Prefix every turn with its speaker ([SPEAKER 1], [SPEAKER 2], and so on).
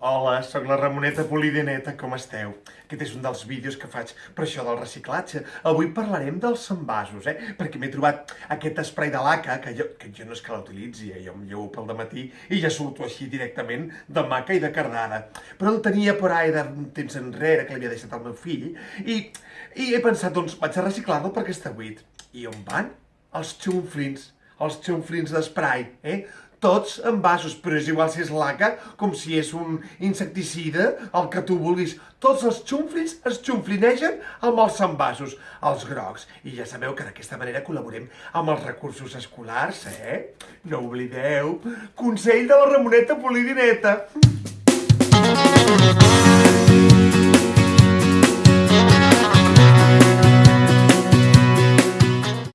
[SPEAKER 1] Hola, sóc la Ramoneta Polideneta, com esteu? Aquest és un dels vídeos que faig per això del reciclatge. Avui parlarem dels envasos, eh? Perquè m'he trobat aquest spray de laca, que jo, que jo no és que l'utilitzi, eh? Jo em llevo pel matí i ja surto així directament de maca i de cardada. Però el tenia per ahí de temps enrere, que l'havia deixat al meu fill, i, i he pensat, doncs, vaig a reciclar-lo perquè està buit. I on van? Els xunflins, els xunflins d'esprai, eh? Tots envasos, però és igual si és laca com si és un insecticida, el que tu vulguis. Tots els xumflins es xumflinegen amb els envasos, els grocs. I ja sabeu que d'aquesta manera col·laborem amb els recursos escolars, eh? No oblideu, consell de la Ramoneta Polidineta.